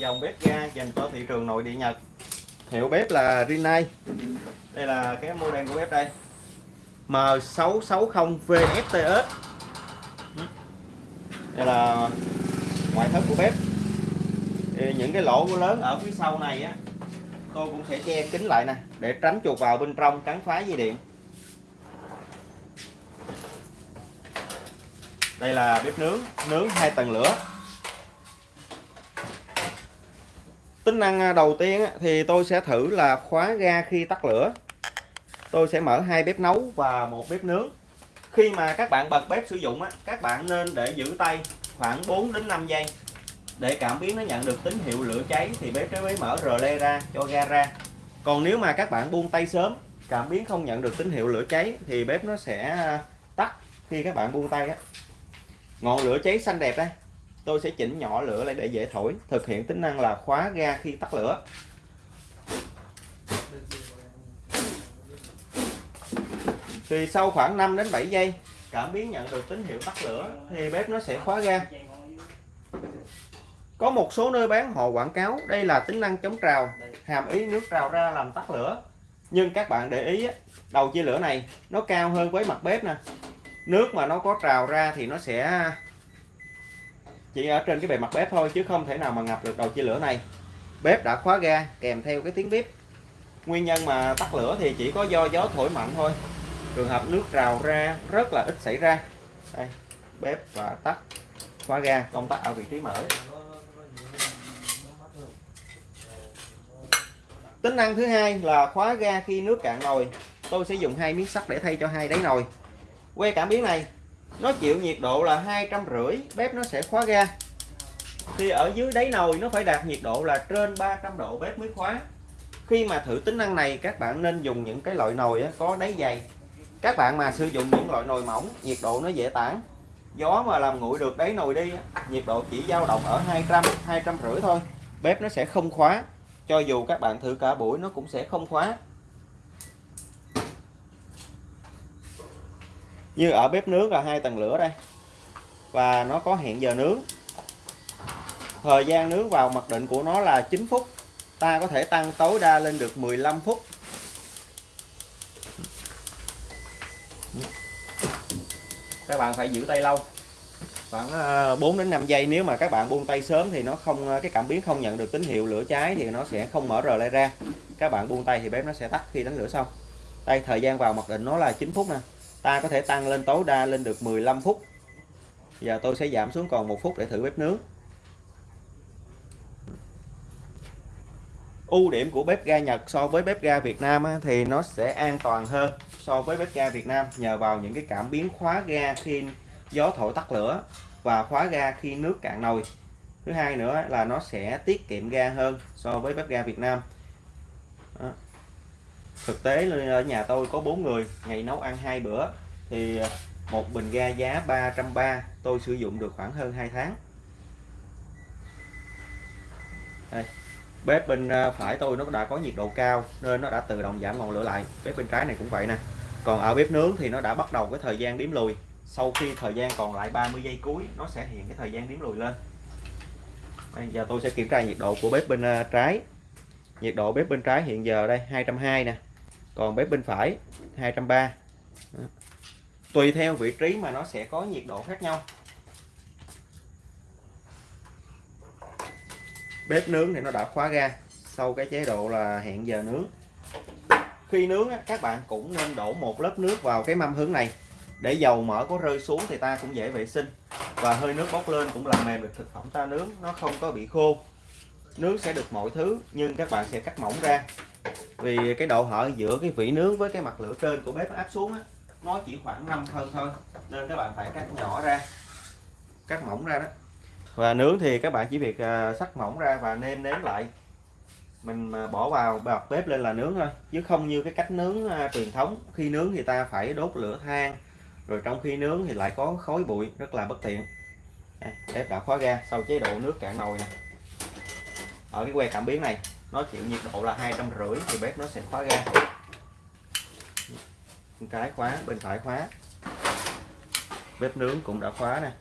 dòng bếp ga dành cho thị trường nội địa Nhật. Hiệu bếp là Rinnai. Đây là cái model của bếp đây. M660 VFTS đây là ngoại thất của bếp. Thì những cái lỗ lớn ở phía sau này á tôi cũng sẽ che kín lại nè để tránh chuột vào bên trong cắn phá dây điện. Đây là bếp nướng nướng hai tầng lửa tính năng à, đầu tiên thì tôi sẽ thử là khóa ga khi tắt lửa. Tôi sẽ mở hai bếp nấu và một bếp nướng. Khi mà các bạn bật bếp sử dụng các bạn nên để giữ tay khoảng 4 đến 5 giây. Để cảm biến nó nhận được tín hiệu lửa cháy thì bếp mới mở rờ le ra cho ga ra. Còn nếu mà các bạn buông tay sớm, cảm biến không nhận được tín hiệu lửa cháy thì bếp nó sẽ à, tắt khi các bạn buông tay á. Ngọn lửa cháy xanh đẹp đây tôi sẽ chỉnh nhỏ lửa lại để dễ thổi, thực hiện tính năng là khóa ga khi tắt lửa. Thì sau khoảng 5 đến 7 giây, cảm biến nhận được tín hiệu tắt lửa thì bếp nó sẽ khóa ga. Có một số nơi bán họ quảng cáo, đây là tính năng chống trào, hàm ý nước trào ra làm tắt lửa. Nhưng các bạn để ý đầu chia lửa này nó cao hơn với mặt bếp nè. Nước mà nó có trào ra thì nó sẽ chỉ ở trên cái bề mặt bếp thôi, chứ không thể nào mà ngập được đầu chia lửa này. Bếp đã khóa ga, kèm theo cái tiếng bếp nguyên nhân mà tắt lửa thì chỉ có do gió thổi mạnh thôi. Trường hợp nước rào ra, rất là ít xảy ra. Đây, bếp và tắt, khóa ga, công tắc ở vị trí mở. Tính năng thứ hai là khóa ga khi nước cạn nồi. Tôi sẽ dùng hai miếng sắt để thay cho hai đáy nồi. Que cảm biến này nó chịu nhiệt độ là hai trăm rưỡi, bếp nó sẽ khóa ga. Thì ở dưới đáy nồi nó phải đạt nhiệt độ là trên 300 độ bếp mới khóa. Khi mà thử tính năng này, các bạn nên dùng những cái loại nồi có đáy dày. Các bạn mà sử dụng những loại nồi mỏng, nhiệt độ nó dễ tản. Gió mà làm nguội được đáy nồi đi nhiệt độ chỉ dao động ở 200 200 rưỡi thôi. Bếp nó sẽ không khóa. Cho dù các bạn thử cả buổi, nó cũng sẽ không khóa. Như ở bếp nướng là hai tầng lửa đây. Và nó có hẹn giờ nướng. Thời gian nướng vào mặc định của nó là 9 phút. Ta có thể tăng tối đa lên được 15 phút. Các bạn phải giữ tay lâu. Khoảng ờ, 4 đến 5 giây nếu mà các bạn buông tay sớm thì nó không ờ, cái cảm biến không nhận được tín hiệu lửa cháy thì nó sẽ không mở rờ lại ra. Các bạn buông tay thì bếp nó sẽ tắt khi đánh lửa xong. Đây, thời gian vào mặc định nó là 9 phút nè ta có thể tăng lên tối đa lên được 15 phút. Giờ tôi sẽ giảm xuống còn một phút để thử bếp nướng. Ưu điểm của bếp ga Nhật so với bếp ga Việt Nam thì nó sẽ an toàn hơn so với bếp ga Việt Nam nhờ vào những cái cảm biến khóa ga khi gió thổi tắt lửa và khóa ga khi nước cạn nồi. Thứ hai nữa là nó sẽ tiết kiệm ga hơn so với bếp ga Việt Nam thực tế ở nhà tôi có bốn người, ngày nấu ăn hai bữa, thì một bình ga giá 330 tôi sử dụng được khoảng hơn 2 tháng. Đây, bếp bên à, phải tôi nó đã có nhiệt độ cao nên nó đã tự động giảm ngọn lửa lại. Bếp bên trái này cũng vậy nè. Còn ở bếp nướng thì nó đã bắt đầu cái thời gian đếm lùi. Sau khi thời gian còn lại 30 giây cuối, nó sẽ hiện cái thời gian đếm lùi lên. Bây giờ tôi sẽ kiểm tra nhiệt độ của bếp bên à, trái. Nhiệt độ bếp bên trái hiện giờ đây 220 nè còn bếp bên phải 230 tùy theo vị trí mà nó sẽ có nhiệt độ khác nhau. Bếp nướng thì nó đã khóa ga sau cái chế độ là hẹn giờ nướng. Khi nướng các bạn cũng nên đổ một lớp nước vào cái mâm hướng này. Để dầu mỡ có rơi xuống thì ta cũng dễ vệ sinh. Và hơi nước bốc lên cũng làm mềm được thực phẩm ta nướng, nó không có bị khô nướng sẽ được mọi thứ nhưng các bạn sẽ cắt mỏng ra. Vì cái độ hở giữa cái vỉ nướng với cái mặt lửa trên của bếp áp xuống á, nó chỉ khoảng 5 phân thôi nên các bạn phải cắt nhỏ ra cắt mỏng ra đó. Và nướng thì các bạn chỉ việc à, sắc mỏng ra và nêm nếm lại. Mình à, bỏ vào bật bếp lên là nướng thôi chứ không như cái cách nướng à, truyền thống. Khi nướng thì ta phải đốt lửa than rồi trong khi nướng thì lại có khói bụi rất là bất tiện. À, bếp đã khóa ga sau chế độ nước cạn nồi nè ở cái que cảm biến này, nó chịu nhiệt độ là hai trăm rưỡi thì bếp nó sẽ khóa ga. Cái khóa, bên phải khóa. Bếp nướng cũng đã khóa nè.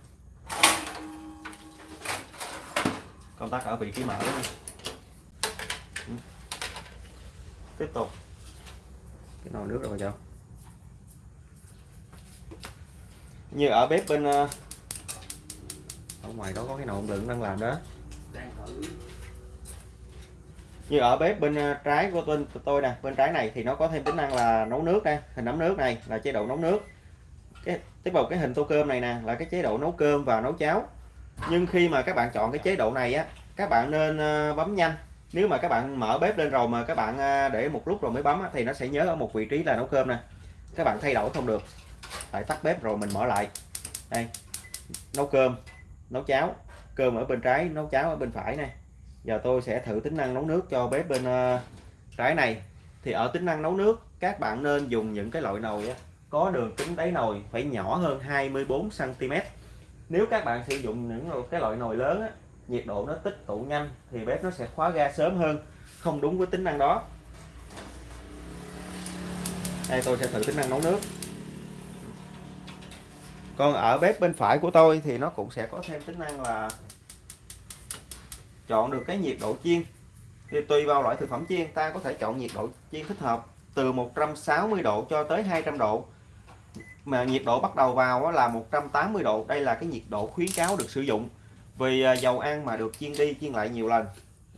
Công tắc ở vị trí mở này. Ừ. Tiếp tục. Cái nồi nước rồi chào như ở bếp bên ờ, ở ngoài đó có cái nồi đựng đang làm đó như ở bếp bên ờ, trái của tôi tôi nè bên trái này thì nó có thêm tính năng là nấu nước đây hình nấm nước này là chế độ nấu nước. Cái tiếp vào cái hình tô cơm này nè là cái chế độ nấu cơm và nấu cháo. Nhưng khi mà các bạn chọn cái chế độ này á các bạn nên ờ, bấm nhanh. Nếu mà các bạn mở bếp lên rồi mà các bạn ờ, để một lúc rồi mới bấm á, thì nó sẽ nhớ ở một vị trí là nấu cơm nè. Các bạn thay đổi không được. Phải tắt bếp rồi mình mở lại. Đây nấu cơm nấu cháo cơm ở bên trái nấu cháo ở bên phải này giờ tôi sẽ thử tính năng nấu nước cho bếp bên uh, trái này. Thì ở tính năng nấu nước các bạn nên dùng những cái loại nồi á, có đường kính đáy nồi phải nhỏ hơn 24 cm nếu các bạn sử dụng những cái loại nồi lớn á, nhiệt độ nó tích tụ nhanh thì bếp nó sẽ khóa ga sớm hơn. Không đúng với tính năng đó. Đây tôi sẽ thử tính năng nấu nước. Còn ở bếp bên phải của tôi thì nó cũng sẽ có thêm tính năng là chọn được cái nhiệt độ chiên. Thì tùy vào loại thực phẩm chiên ta có thể chọn nhiệt độ chiên thích hợp từ 160 độ cho tới 200 độ. Mà nhiệt độ bắt đầu vào là 180 độ đây là cái nhiệt độ khuyến cáo được sử dụng. Vì à, dầu ăn mà được chiên đi chiên lại nhiều lần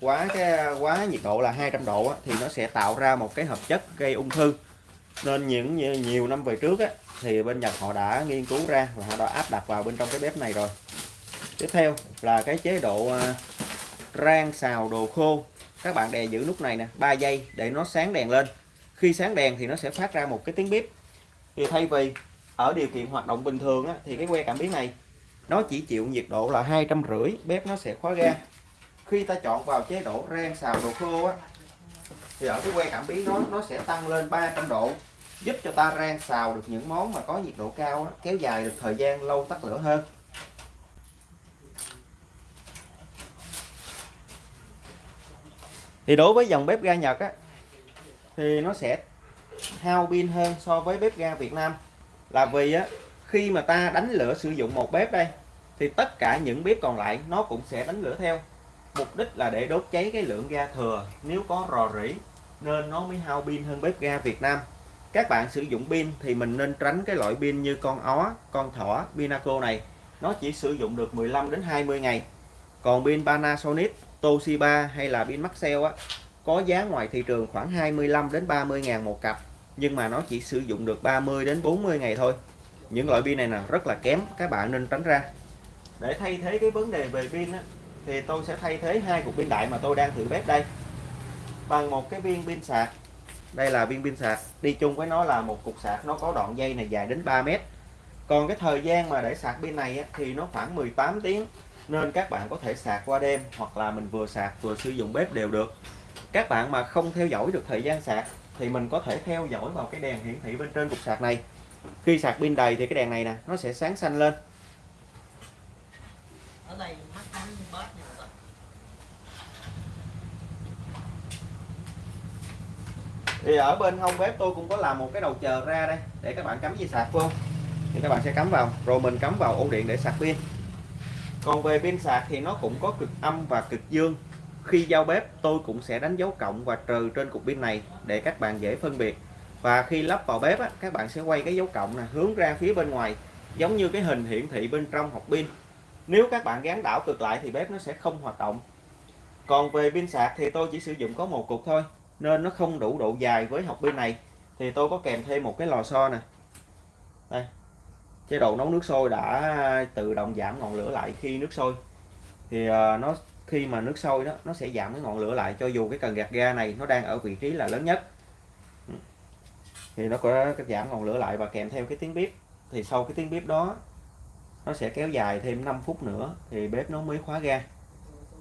quá cái quá nhiệt độ là 200 độ thì nó sẽ tạo ra một cái hợp chất gây ung thư. Nên những nhiều năm về trước á, thì bên Nhật họ đã nghiên cứu ra và họ đã áp đặt vào bên trong cái bếp này rồi. Tiếp theo là cái chế độ à, rang xào đồ khô. Các bạn đè giữ nút này nè 3 giây để nó sáng đèn lên. Khi sáng đèn thì nó sẽ phát ra một cái tiếng bếp thì thay vì ở điều kiện hoạt động bình thường á, thì cái que cảm biến này nó chỉ chịu nhiệt độ là hai trăm rưỡi bếp nó sẽ khóa ga. Khi ta chọn vào chế độ rang xào đồ khô á, thì ở cái que cảm biến nó nó sẽ tăng lên 300 độ giúp cho ta rang xào được những món mà có nhiệt độ cao á, kéo dài được thời gian lâu tắt lửa hơn. Thì đối với dòng bếp ga Nhật á, thì nó sẽ hao pin hơn so với bếp ga Việt Nam. Là vì á, khi mà ta đánh lửa sử dụng một bếp đây, thì tất cả những bếp còn lại nó cũng sẽ đánh lửa theo. Mục đích là để đốt cháy cái lượng ga thừa. Nếu có rò rỉ, nên nó mới hao pin hơn bếp ga Việt Nam. Các bạn sử dụng pin thì mình nên tránh cái loại pin như con ó, con thỏ, Pinaco này. Nó chỉ sử dụng được 15 đến 20 ngày. Còn pin Panasonic Toshiba hay là pin Maxell á có giá ngoài thị trường khoảng 25 đến 30 ngàn một cặp nhưng mà nó chỉ sử dụng được 30 đến 40 ngày thôi. Những loại pin này là rất là kém các bạn nên tránh ra. Để thay thế cái vấn đề về pin á, thì tôi sẽ thay thế hai cục pin đại mà tôi đang thử bếp đây. Bằng một cái viên pin sạc. Đây là viên pin sạc. Đi chung với nó là một cục sạc nó có đoạn dây này dài đến 3 mét. Còn cái thời gian mà để sạc pin này á, thì nó khoảng 18 tiếng nên các bạn có thể sạc qua đêm hoặc là mình vừa sạc vừa sử dụng bếp đều được. Các bạn mà không theo dõi được thời gian sạc thì mình có thể theo dõi vào cái đèn hiển thị bên trên cục sạc này. Khi sạc pin đầy thì cái đèn này nè nó sẽ sáng xanh lên. Ở đây thì ở bên hông bếp tôi cũng có làm một cái đầu chờ ra đây để các bạn cắm dây sạc vô. Thì các bạn sẽ cắm vào rồi mình cắm vào ổ điện để sạc pin còn về pin sạc thì nó cũng có cực âm và cực dương. Khi giao bếp tôi cũng sẽ đánh dấu cộng và trừ trên cục pin này để các bạn dễ phân biệt. Và khi lắp vào bếp á, các bạn sẽ quay cái dấu cộng này hướng ra phía bên ngoài giống như cái hình hiển thị bên trong hộp pin. Nếu các bạn gắn đảo cực lại thì bếp nó sẽ không hoạt động. Còn về pin sạc thì tôi chỉ sử dụng có một cục thôi nên nó không đủ độ dài với hộp pin này. Thì tôi có kèm thêm một cái lò xo nè. Đây chế độ nấu nước sôi đã tự động giảm ngọn lửa lại khi nước sôi. Thì ờ, nó khi mà nước sôi đó nó sẽ giảm cái ngọn lửa lại cho dù cái cần gạt ga này nó đang ở vị trí là lớn nhất. Ừ. Thì nó có giảm ngọn lửa lại và kèm theo cái tiếng bếp. Thì sau cái tiếng bếp đó nó sẽ kéo dài thêm 5 phút nữa thì bếp nó mới khóa ga.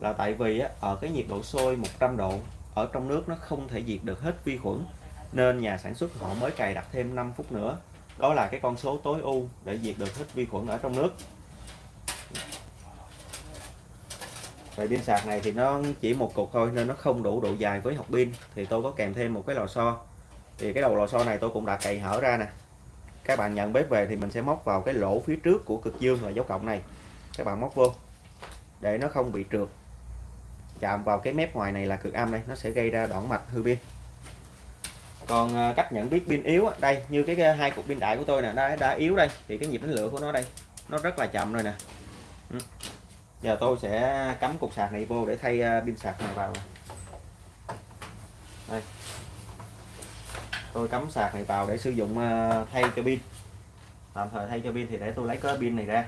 Là tại vì á, ở cái nhiệt độ sôi 100 độ ở trong nước nó không thể diệt được hết vi khuẩn nên nhà sản xuất họ mới cài đặt thêm 5 phút nữa đó là cái con số tối ưu để diệt được hết vi khuẩn ở trong nước. Về pin sạc này thì nó chỉ một cục thôi, nên nó không đủ độ dài với học pin. Thì tôi có kèm thêm một cái lò xo. Thì cái đầu lò xo này tôi cũng đã cày hở ra nè. Các bạn nhận bếp về thì mình sẽ móc vào cái lỗ phía trước của cực dương là dấu cộng này. Các bạn móc vô, để nó không bị trượt. Chạm vào cái mép ngoài này là cực âm đây, nó sẽ gây ra đoạn mạch hư pin còn à, cách nhận biết pin yếu đây như cái, cái hai cục pin đại của tôi nè đã đã yếu đây thì cái nhịp đánh lửa của nó đây nó rất là chậm rồi nè. Ừ. Giờ tôi sẽ cắm cục sạc này vô để thay à, pin sạc này vào. Đây. Tôi cắm sạc này vào để sử dụng à, thay cho pin. Tạm thời thay cho pin thì để tôi lấy cái pin này ra.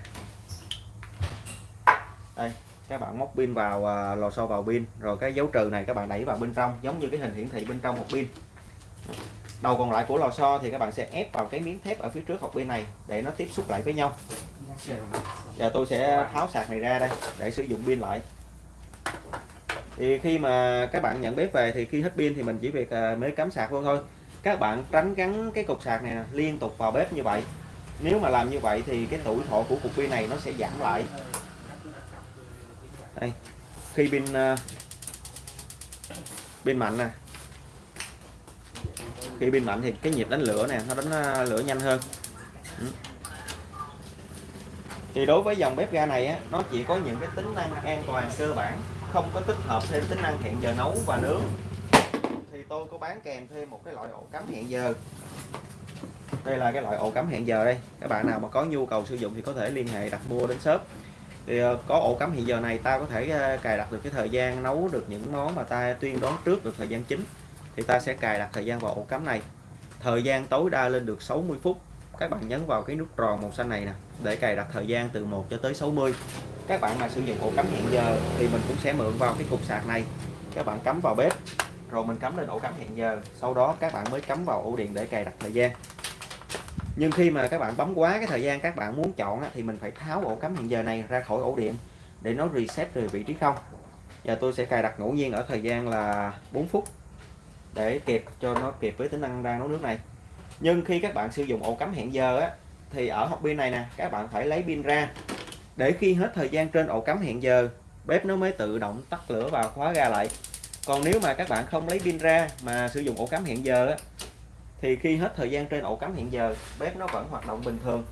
Đây các bạn móc pin vào lò xo vào pin rồi cái dấu trừ này các bạn đẩy vào bên trong giống như cái hình hiển thị bên trong một pin đầu còn lại của lò xo thì các bạn sẽ ép vào cái miếng thép ở phía trước hộp bên này để nó tiếp xúc lại với nhau. Giờ tôi sẽ tháo sạc này ra đây để sử dụng pin lại. Thì khi mà các bạn nhận bếp về thì khi hết pin thì mình chỉ việc à, mới cắm sạc vô thôi. Các bạn tránh gắn cái cục sạc này liên tục vào bếp như vậy. Nếu mà làm như vậy thì cái tuổi thọ của cục pin này nó sẽ giảm lại. Đây, khi pin à, pin mạnh nè khi pin mạnh thì cái nhịp đánh lửa nè, nó đánh à, lửa nhanh hơn. Ừ. Thì đối với dòng bếp ga này á, nó chỉ có những cái tính năng an toàn cơ bản, không có tích hợp thêm tính năng hẹn giờ nấu và nướng. Thì tôi có bán kèm thêm một cái loại ổ cắm hẹn giờ. Đây là cái loại ổ cắm hẹn giờ đây. Các bạn nào mà có nhu cầu sử dụng thì có thể liên hệ đặt mua đến shop. Thì ờ, có ổ cắm hiện giờ này ta có thể ờ, cài đặt được cái thời gian nấu được những món mà ta tuyên đoán trước được thời gian chính thì ta sẽ cài đặt thời gian vào ổ cắm này. Thời gian tối đa lên được 60 phút. Các bạn nhấn vào cái nút tròn màu xanh này nè, để cài đặt thời gian từ 1 cho tới 60 các bạn mà sử dụng ổ cắm hiện giờ thì mình cũng sẽ mượn vào cái cục sạc này. Các bạn cắm vào bếp, rồi mình cắm lên ổ cắm hiện giờ. Sau đó các bạn mới cắm vào ổ điện để cài đặt thời gian. Nhưng khi mà các bạn bấm quá cái thời gian các bạn muốn chọn thì mình phải tháo ổ cắm hiện giờ này ra khỏi ổ điện để nó reset về vị trí không. Giờ tôi sẽ cài đặt ngẫu nhiên ở thời gian là 4 phút để kịp cho nó kịp với tính năng đang nấu nước này. Nhưng khi các bạn sử dụng ổ cắm hẹn giờ á thì ở hộp pin này nè các bạn phải lấy pin ra. Để khi hết thời gian trên ổ cắm hẹn giờ bếp nó mới tự động tắt lửa và khóa ga lại. Còn nếu mà các bạn không lấy pin ra mà sử dụng ổ cắm hẹn giờ á thì khi hết thời gian trên ổ cắm hẹn giờ bếp nó vẫn hoạt động bình thường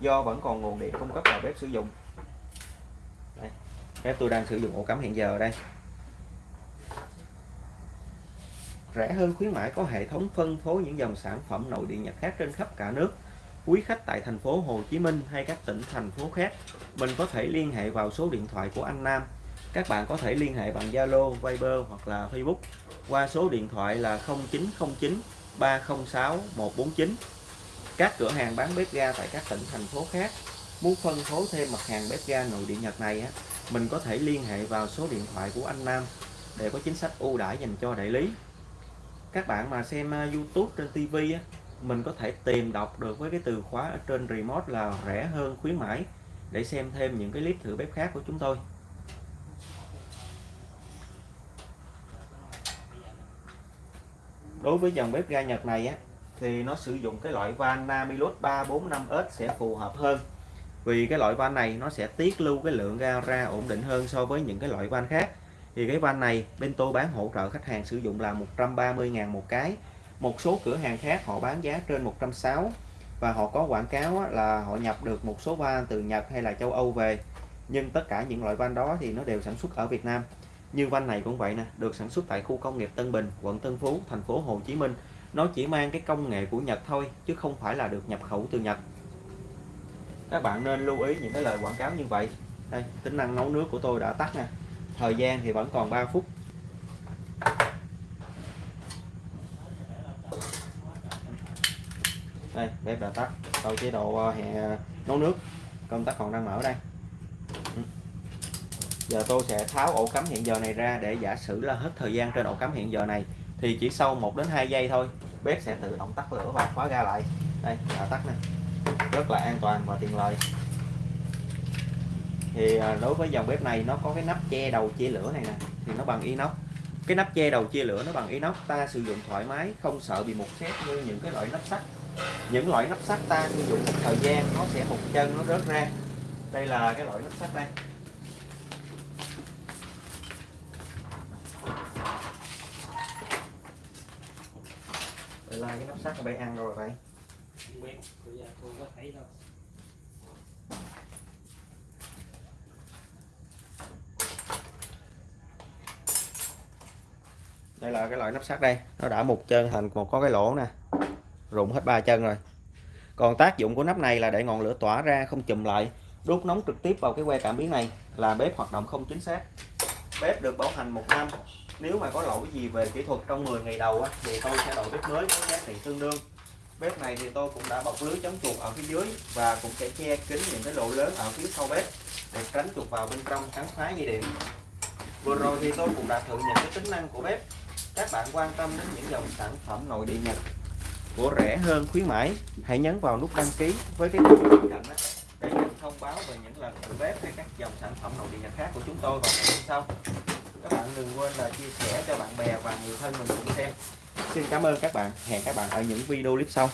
do vẫn còn nguồn điện cung cấp vào bếp sử dụng. Đây, bếp tôi đang sử dụng ổ cắm hẹn giờ ở đây. Rẻ hơn khuyến mãi có hệ thống phân phối những dòng sản phẩm nội địa Nhật khác trên khắp cả nước. Quý khách tại thành phố Hồ Chí Minh hay các tỉnh thành phố khác mình có thể liên hệ vào số điện thoại của anh Nam. Các bạn có thể liên hệ bằng Zalo, Viber hoặc là Facebook qua số điện thoại là 0909 306 149 các cửa hàng bán bếp ga tại các tỉnh thành phố khác muốn phân phối thêm mặt hàng bếp ga nội địa Nhật này á mình có thể liên hệ vào số điện thoại của anh Nam để có chính sách ưu đãi dành cho đại lý các bạn mà xem ờ, YouTube trên TV á, mình có thể tìm đọc được với cái từ khóa ở trên remote là rẻ hơn, khuyến mãi, để xem thêm những cái clip thử bếp khác của chúng tôi. Đối với dòng bếp ga Nhật này á, thì nó sử dụng cái loại van Namilus 345S sẽ phù hợp hơn. Vì cái loại van này nó sẽ tiết lưu cái lượng ga ra ổn định hơn so với những cái loại van khác thì cái van này bên tôi bán hỗ trợ khách hàng sử dụng là 130.000 một cái. Một số cửa hàng khác họ bán giá trên 160 và họ có quảng cáo là họ nhập được một số van từ Nhật hay là châu Âu về. Nhưng tất cả những loại van đó thì nó đều sản xuất ở Việt Nam. Như van này cũng vậy nè, được sản xuất tại khu công nghiệp Tân Bình, quận Tân Phú, thành phố Hồ Chí Minh. Nó chỉ mang cái công nghệ của Nhật thôi, chứ không phải là được nhập khẩu từ Nhật. Các bạn nên lưu ý những cái lời quảng cáo như vậy. Đây, tính năng nấu nước của tôi đã tắt nè thời gian thì vẫn còn 3 phút. Đây bếp đã tắt sau chế độ ờ, hẹ nấu nước. Công tắc còn đang mở đây. Ừ. Giờ tôi sẽ tháo ổ cắm hiện giờ này ra để giả sử là hết thời gian trên ổ cắm hiện giờ này, thì chỉ sau 1 đến 2 giây thôi, bếp sẽ tự động tắt lửa và khóa ga lại. Đây đã tắt nè. Rất là an toàn và tiện lợi thì à, đối với dòng bếp này nó có cái nắp che đầu chia lửa này nè, thì nó bằng inox. Cái nắp che đầu chia lửa nó bằng inox, ta sử dụng thoải mái, không sợ bị mục xét như những cái loại nắp sắt. Những loại nắp sắt ta sử dụng một thời gian, nó sẽ một chân, nó rớt ra. Đây là cái loại nắp sắt đây. Vậy là cái nắp sắt bay ăn rồi vậy không biết bây giờ tôi có thấy đâu đây là cái loại nắp sắt đây. Nó đã một chân thành một có cái lỗ nè. Rụng hết ba chân rồi. Còn tác dụng của nắp này là để ngọn lửa tỏa ra không chùm lại. Đốt nóng trực tiếp vào cái que cảm biến này là bếp hoạt động không chính xác. Bếp được bảo hành một năm. Nếu mà có lỗi gì về kỹ thuật trong 10 ngày đầu á, thì tôi sẽ đổi bếp mới có giá trị tương đương. Bếp này thì tôi cũng đã bọc lưới chống chuột ở phía dưới và cũng sẽ che kín những cái lỗ lớn ở phía sau bếp để tránh chuột vào bên trong cắn phá dây điện. Vừa rồi thì tôi cũng đã thử những cái tính năng của bếp các bạn quan tâm đến những dòng sản phẩm nội địa nhật của rẻ hơn khuyến mãi, hãy nhấn vào nút đăng ký với cái nút bên cạnh đó để nhận thông báo về những lần thử bếp hay các dòng sản phẩm nội địa nhật khác của chúng tôi vào ngày hôm sau. Các bạn đừng quên là chia sẻ cho bạn bè và người thân mình cùng xem. Xin cảm ơn các bạn. Hẹn các bạn ở những video clip sau.